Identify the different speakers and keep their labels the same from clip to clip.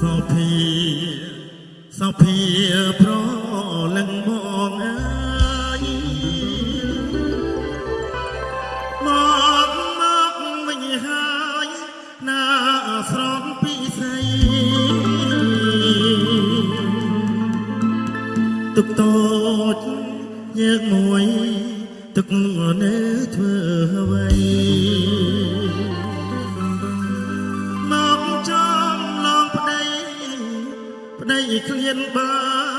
Speaker 1: សុភាសុភាប្រលឹងបងអើយមកមកវិញហើយណាស្រងពីស្អីទុកតូចយើងមួយទុកនៅធ្វើអ្វី ប្តីឃ្លានបា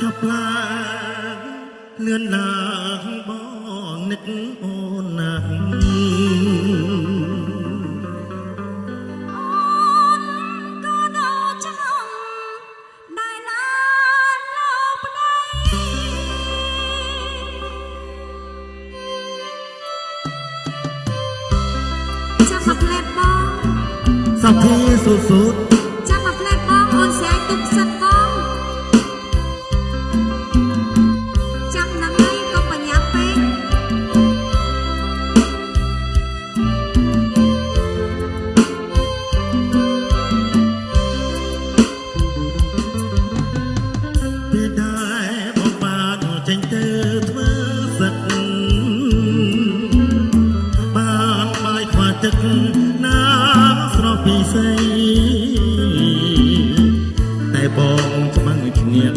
Speaker 1: ឆាប់ឡើងលឿនឡើងបងនឹកអូនណាស់
Speaker 2: អូនក៏ដល់ចំដែលណាលោកប្តីចាំមកផ្លែបង
Speaker 1: សុភាសុសុត
Speaker 2: ចាំ ចេញ
Speaker 1: ទៅធ្វើសឹកបានបាយខ្វះទឹកណាស្រស់ពីស្អីតែបងច្បាំងឈ្នះ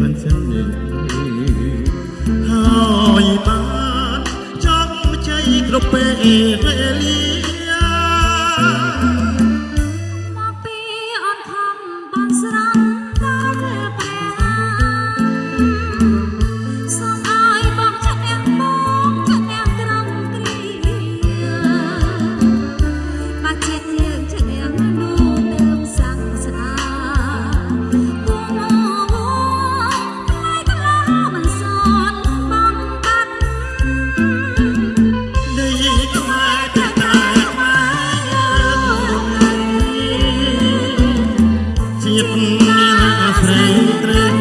Speaker 1: មិនសិននេះហើយបានចង់ជ័យគ្រប់ពេល ជាតិអាស្រ័យត្រូវ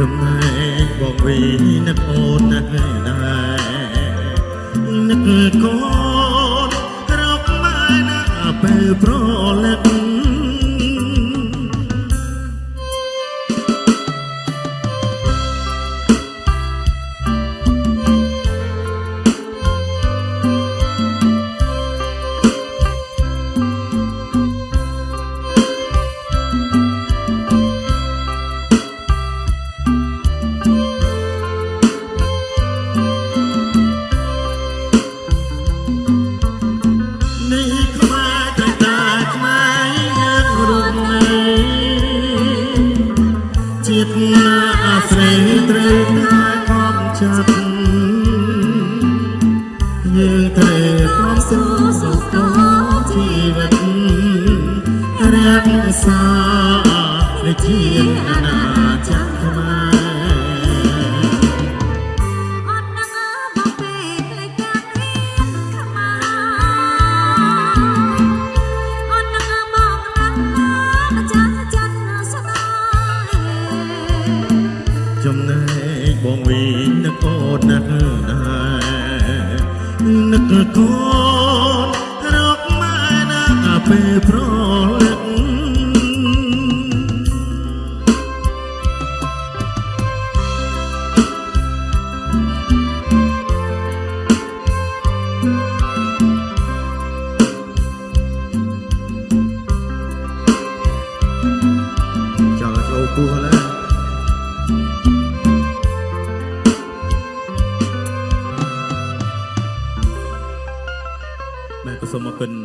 Speaker 1: ចំណែកបងវីនឹកអូនណាស់ដែរនឹកកូនរកម៉ែណាពេលប្រលឹក ជាតិណាអាស្រ័យត្រូវតែខំចាប់យើងត្រូវខំស៊ូសុខតជីវិតរក្សារាជាអាណាច
Speaker 2: ចំ
Speaker 1: ណែកបងវិញនឹកអូនណាស់ដែរនឹកកូនរកម៉ែណាពេលប្រលឹកចង់ចូលពោះឡើយ Mekun